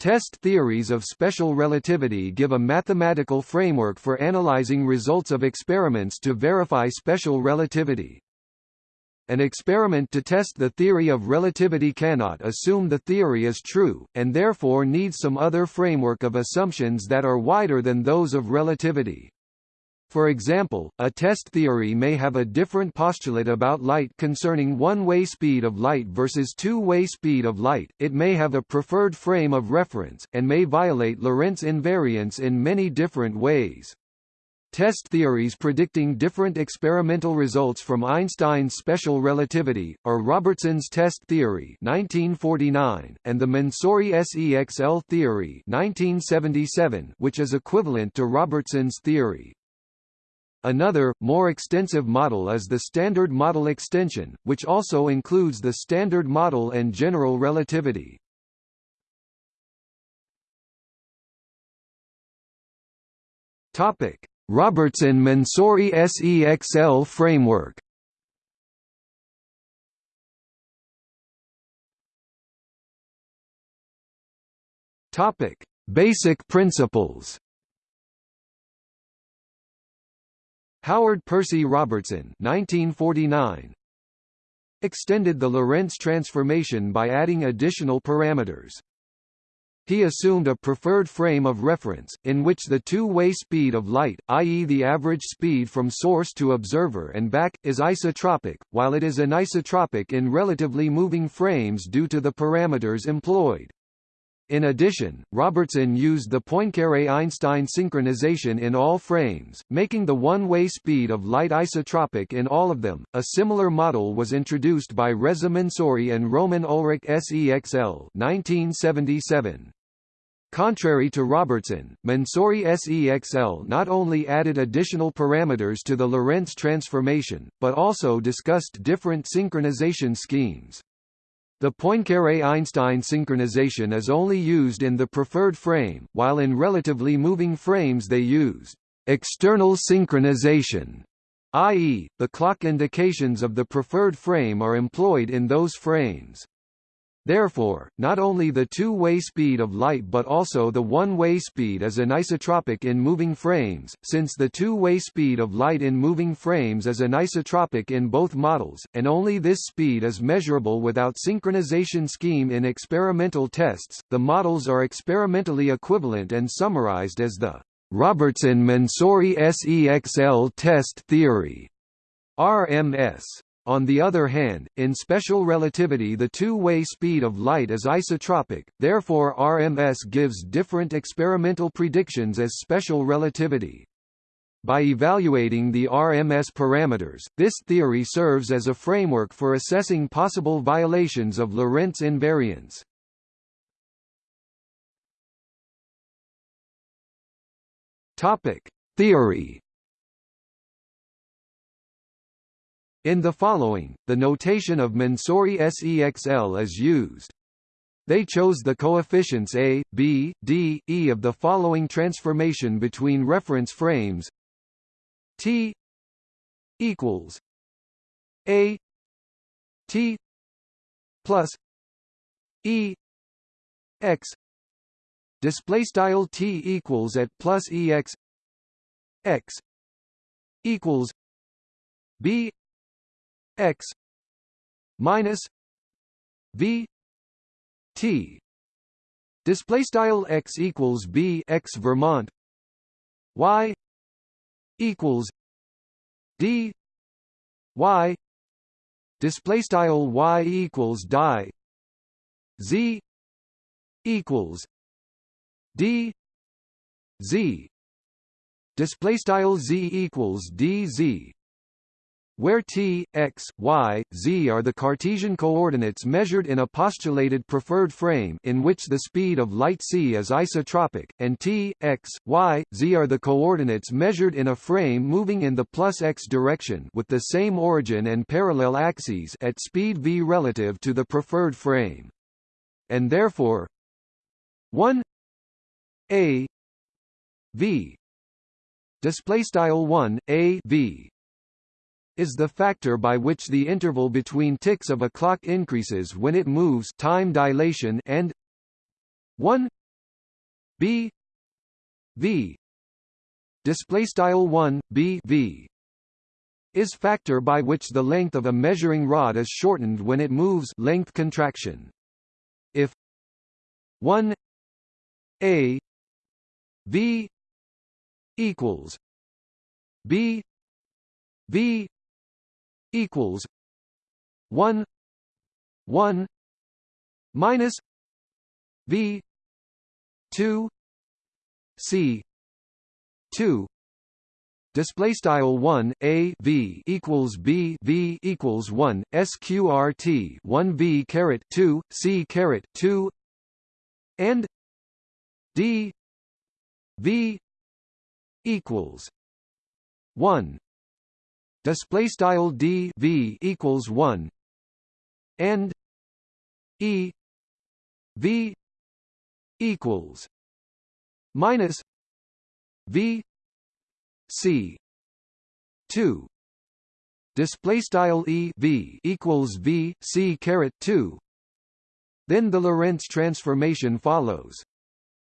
Test theories of special relativity give a mathematical framework for analyzing results of experiments to verify special relativity. An experiment to test the theory of relativity cannot assume the theory is true, and therefore needs some other framework of assumptions that are wider than those of relativity. For example, a test theory may have a different postulate about light concerning one-way speed of light versus two-way speed of light, it may have a preferred frame of reference, and may violate Lorentz invariance in many different ways. Test theories predicting different experimental results from Einstein's special relativity, or Robertson's test theory 1949, and the Mansouri SEXL theory 1977, which is equivalent to Robertson's theory. Another, more extensive model is the Standard Model extension, which also includes the Standard Model and general relativity. Robertson-Mansouri SEXL framework. Basic principles. Howard Percy Robertson 1949 extended the Lorentz transformation by adding additional parameters. He assumed a preferred frame of reference, in which the two-way speed of light, i.e. the average speed from source to observer and back, is isotropic, while it is anisotropic in relatively moving frames due to the parameters employed. In addition, Robertson used the Poincaré–Einstein synchronization in all frames, making the one-way speed of light isotropic in all of them. A similar model was introduced by Reza Mansouri and Roman Ulrich SEXL 1977. Contrary to Robertson, Mansouri SEXL not only added additional parameters to the Lorentz transformation, but also discussed different synchronization schemes. The Poincaré–Einstein synchronization is only used in the preferred frame, while in relatively moving frames they use external synchronization, i.e., the clock indications of the preferred frame are employed in those frames. Therefore, not only the two-way speed of light but also the one-way speed is anisotropic in moving frames, since the two-way speed of light in moving frames is anisotropic in both models, and only this speed is measurable without synchronization scheme in experimental tests. The models are experimentally equivalent and summarized as the Robertson-Mansouri SEXL test theory RMS. On the other hand, in special relativity the two-way speed of light is isotropic, therefore RMS gives different experimental predictions as special relativity. By evaluating the RMS parameters, this theory serves as a framework for assessing possible violations of Lorentz invariance. Topic: Theory In the following, the notation of Mansouri SEXL is used. They chose the coefficients a, b, d, e of the following transformation between reference frames t equals a t plus e x display style t equals at plus e x x equals b x minus v t. Display style x equals b x Vermont. Y equals d. Y. Display style y equals die z equals d. Z. Display style z equals dz where t, x, y, z are the Cartesian coordinates measured in a postulated preferred frame in which the speed of light c is isotropic, and t, x, y, z are the coordinates measured in a frame moving in the plus x direction with the same origin and parallel axes at speed v relative to the preferred frame. And therefore 1 a v display style 1 a v is the factor by which the interval between ticks of a clock increases when it moves time dilation and 1 b v display style 1 b v is factor by which the length of a measuring rod is shortened when it moves length contraction. If 1 a v equals b v equals 1 1 minus v 2 c 2 display style 1 a v equals b v equals 1 sqrt 1 v caret 2 c caret 2 and d v equals 1 display style d v equals 1 and e. V equals minus v c 2 display style e v equals v c caret 2 then the lorentz transformation follows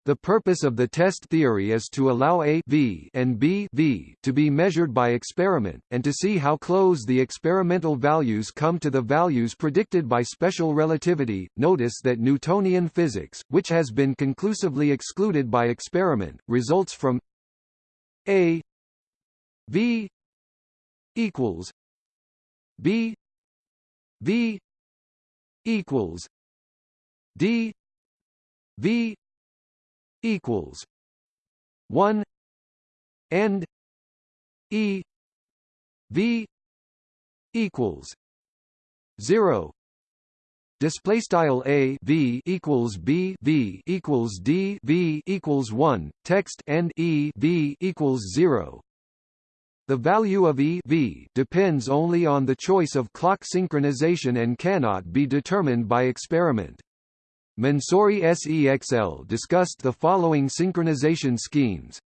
the purpose of the test theory is to allow A v and B v to be measured by experiment, and to see how close the experimental values come to the values predicted by special relativity. Notice that Newtonian physics, which has been conclusively excluded by experiment, results from A v equals B v equals D v equals one and E V equals zero. Display style a v equals b v equals d v equals 1 text and e v equals 0 the value of e v depends only on the choice of clock synchronization and cannot be determined by experiment Mansouri SEXL discussed the following synchronization schemes.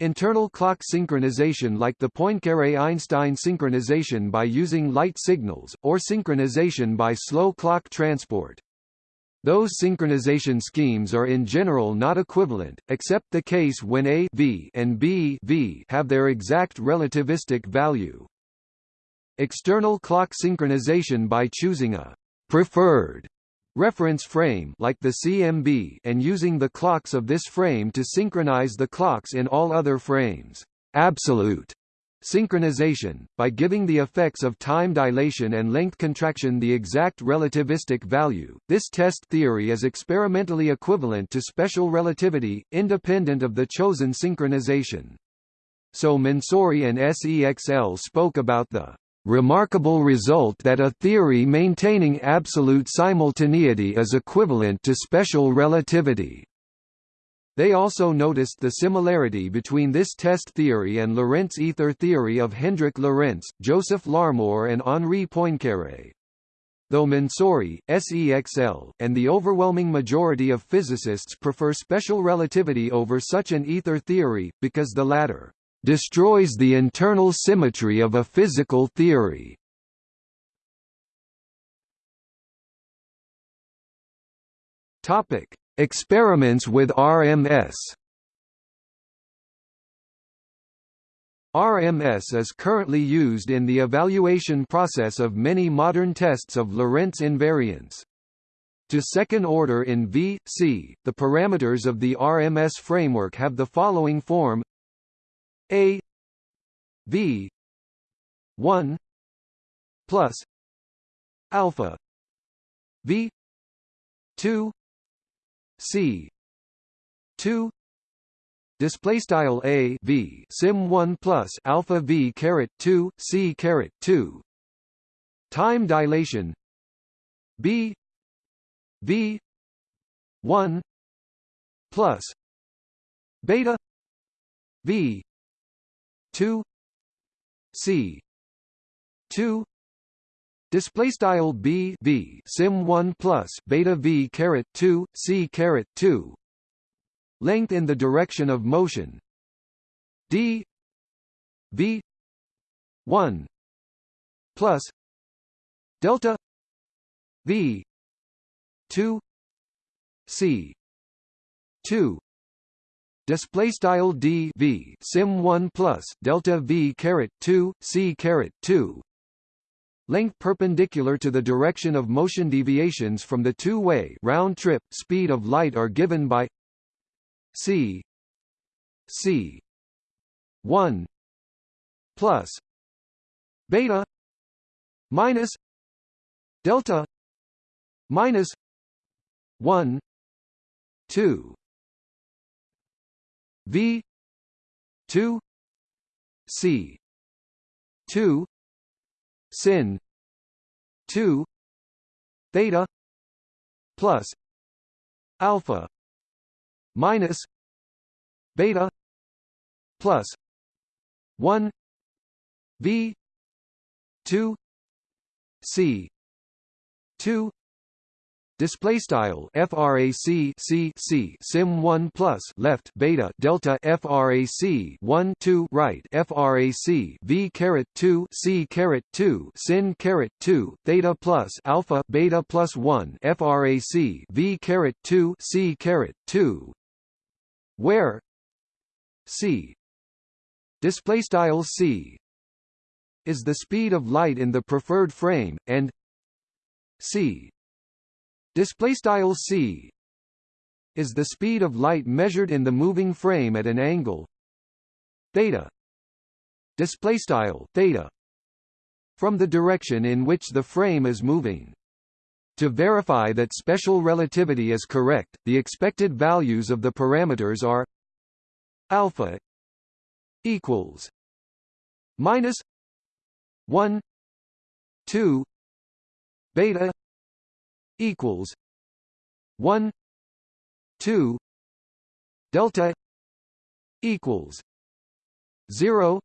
Internal clock synchronization like the Poincaré–Einstein synchronization by using light signals, or synchronization by slow clock transport. Those synchronization schemes are in general not equivalent, except the case when A v and B v have their exact relativistic value. External clock synchronization by choosing a preferred reference frame like the CMB and using the clocks of this frame to synchronize the clocks in all other frames. Absolute synchronization, by giving the effects of time dilation and length contraction the exact relativistic value. This test theory is experimentally equivalent to special relativity, independent of the chosen synchronization. So Mansouri and SEXL spoke about the remarkable result that a theory maintaining absolute simultaneity is equivalent to special relativity. They also noticed the similarity between this test theory and Lorentz ether theory of Hendrik Lorentz, Joseph Larmor and Henri Poincaré. Though Mansouri, SEXL, and the overwhelming majority of physicists prefer special relativity over such an ether theory, because the latter destroys the internal symmetry of a physical theory. Topic: Experiments with RMS. RMS is currently used in the evaluation process of many modern tests of Lorentz invariance. To second order in V, C, the parameters of the RMS framework have the following form a V one plus alpha V two C two display style a v sim 1 plus alpha v caret 2 c caret 2 time dilation b v 1 plus beta v 2 c 2 display style b v sim 1 plus beta v caret 2 c caret 2 length in the direction of motion d v 1 plus delta v 2 c 2 display style d v sim 1 plus delta v caret 2 c caret 2 length perpendicular to the direction of motion deviations from the two-way round trip speed of light are given by c c 1 plus beta minus delta minus 1 2 v 2 c 2 sin 2 theta plus alpha minus beta plus 1 v 2 c 2 Display style frac c c sim 1 plus left beta delta frac 1 2 right frac v caret 2 c caret 2 sin caret 2 theta plus alpha beta plus 1 frac v caret 2 c caret 2 where? C. Display style c. Is the speed of light in the preferred frame and c display style c is the speed of light measured in the moving frame at an angle. Theta. Display style theta from the direction in which the frame is moving. To verify that special relativity is correct the expected values of the parameters are alpha equals minus 1 2 beta equals 1 2 delta equals 0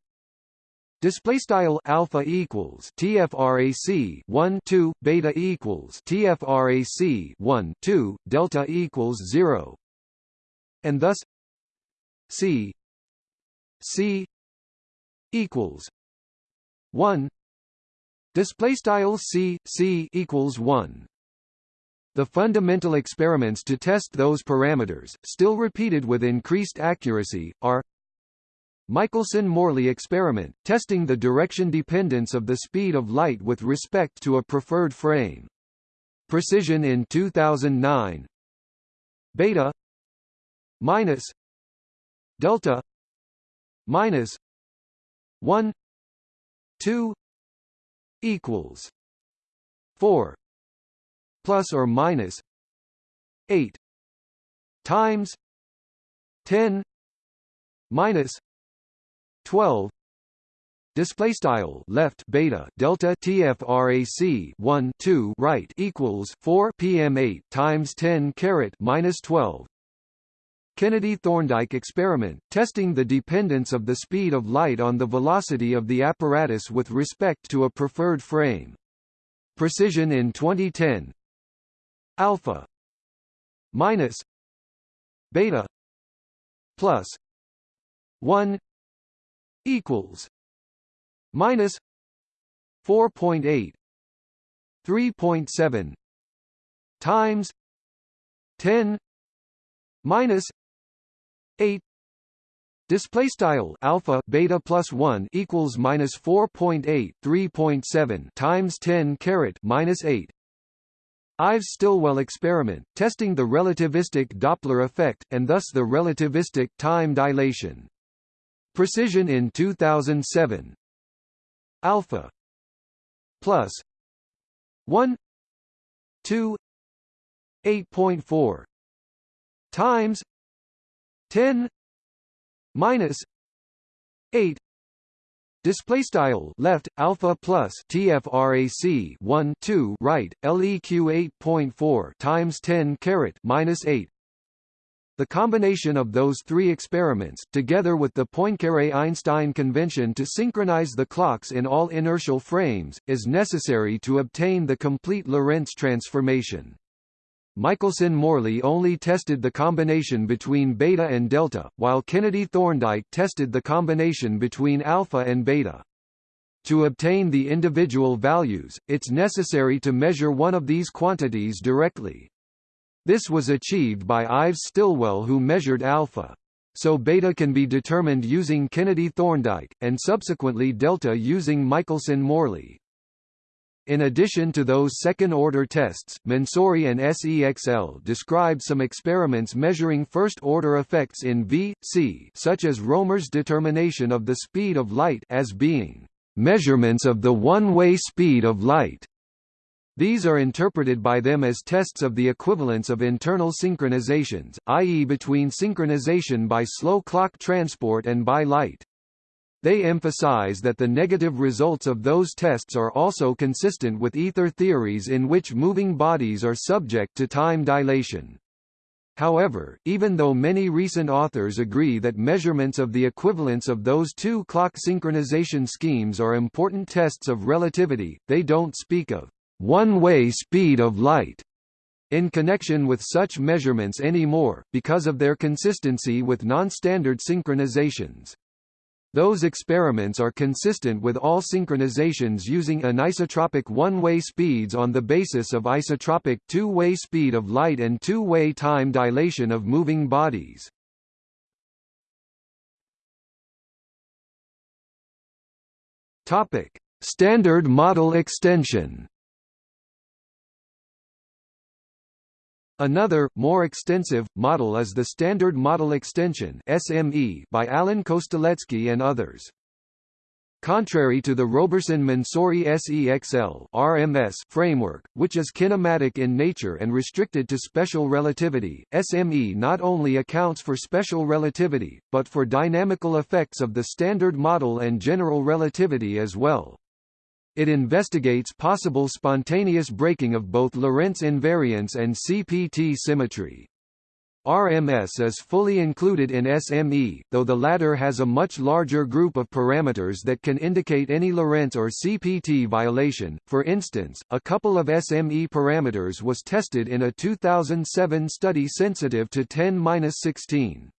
Display style alpha equals tfrac 1 2 beta equals tfrac 1 2 delta equals 0 and thus c c equals 1 display style c c equals 1 the fundamental experiments to test those parameters, still repeated with increased accuracy, are Michelson–Morley experiment, testing the direction dependence of the speed of light with respect to a preferred frame. Precision in 2009 Beta minus Delta minus 1 2 equals 4 plus or minus 8 times 10 minus 12 display style left beta delta tfrac 1 2 right equals 4 pm 8 times 10 caret minus 12 Kennedy Thorndike experiment, testing the dependence of the speed of light on the velocity of the apparatus with respect to a preferred frame. Precision in 2010 alpha minus beta plus 1 equals minus 4.8 3.7 times 10 minus 8 Display style alpha beta plus one equals minus four point eight three point seven times ten caret minus eight Ives Stilwell experiment, testing the relativistic Doppler effect, and thus the relativistic time dilation. Precision in 2007 Alpha plus 1 2 8.4 times 10 minus 8 Display style left alpha plus tfrac 1 2 right leq 8.4 times 10 caret minus 8. The combination of those three experiments, together with the Poincaré–Einstein convention to synchronize the clocks in all inertial frames, is necessary to obtain the complete Lorentz transformation. Michelson–Morley only tested the combination between beta and delta, while Kennedy–Thorndike tested the combination between alpha and beta. To obtain the individual values, it's necessary to measure one of these quantities directly. This was achieved by Ives Stilwell who measured alpha. so beta can be determined using Kennedy-Thorndike, and subsequently delta using Michelson-Morley. In addition to those second-order tests, Mansouri and SEXL described some experiments measuring first-order effects in V, C such as Roemer's determination of the speed of light as being measurements of the one-way speed of light. These are interpreted by them as tests of the equivalence of internal synchronizations, i.e. between synchronization by slow clock transport and by light. They emphasize that the negative results of those tests are also consistent with ether theories in which moving bodies are subject to time dilation. However, even though many recent authors agree that measurements of the equivalence of those two clock synchronization schemes are important tests of relativity, they don't speak of one-way speed of light in connection with such measurements anymore, because of their consistency with non-standard synchronizations. Those experiments are consistent with all synchronizations using anisotropic one-way speeds on the basis of isotropic two-way speed of light and two-way time dilation of moving bodies. Topic: Standard model extension. Another, more extensive, model is the Standard Model Extension SME by Alan Kostelecky and others. Contrary to the Robertson-Mansouri SEXL RMS framework, which is kinematic in nature and restricted to special relativity, SME not only accounts for special relativity, but for dynamical effects of the Standard Model and general relativity as well. It investigates possible spontaneous breaking of both Lorentz invariance and CPT symmetry. RMS is fully included in SME, though the latter has a much larger group of parameters that can indicate any Lorentz or CPT violation. For instance, a couple of SME parameters was tested in a 2007 study sensitive to 10-16.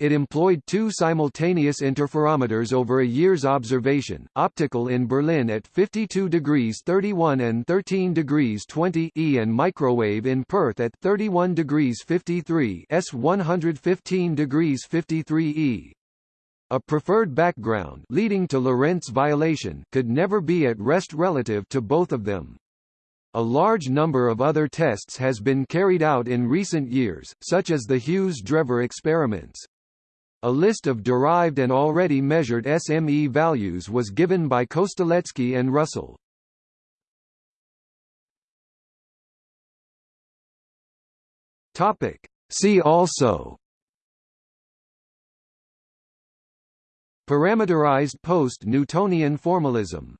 It employed two simultaneous interferometers over a year's observation, optical in Berlin at 52 degrees 31 and 13 degrees 20 E and microwave in Perth at 31 degrees 53 S 115 degrees 53 E. A preferred background leading to Lorentz violation could never be at rest relative to both of them. A large number of other tests has been carried out in recent years, such as the Hughes-Drever experiments. A list of derived and already measured SME values was given by Kostelecky and Russell. Topic. See also Parameterized post-Newtonian formalism